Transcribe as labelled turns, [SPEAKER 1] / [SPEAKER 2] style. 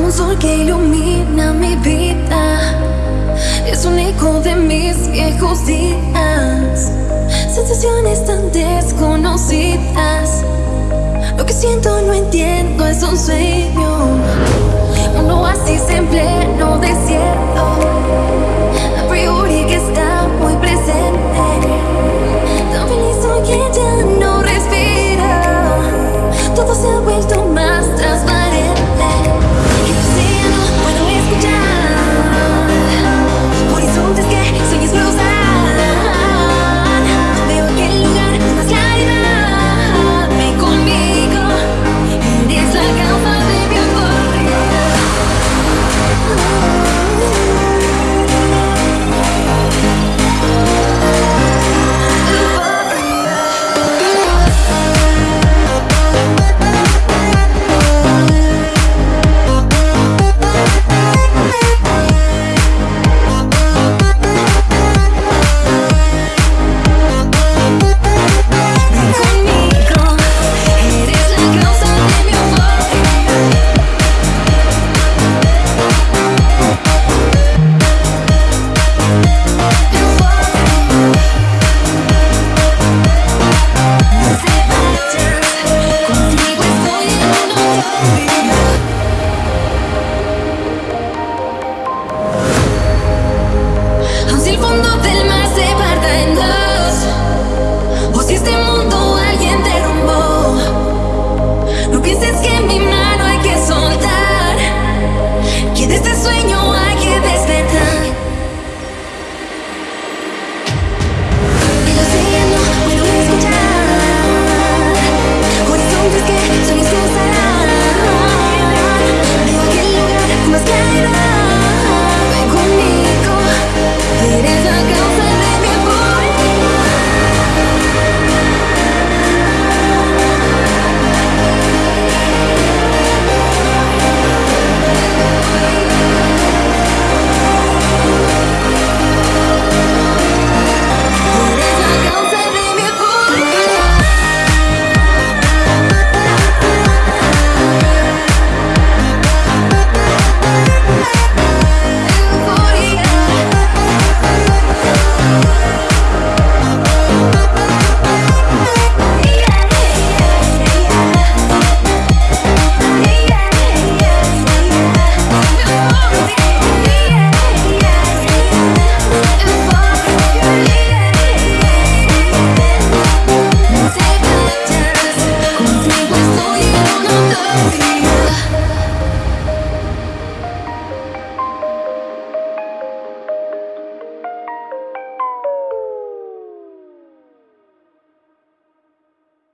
[SPEAKER 1] como un sol que ilumina mi vida. Es un eco de mis viejos días. Sensaciones tan desconocidas. Lo que siento no entiendo, es un sueño.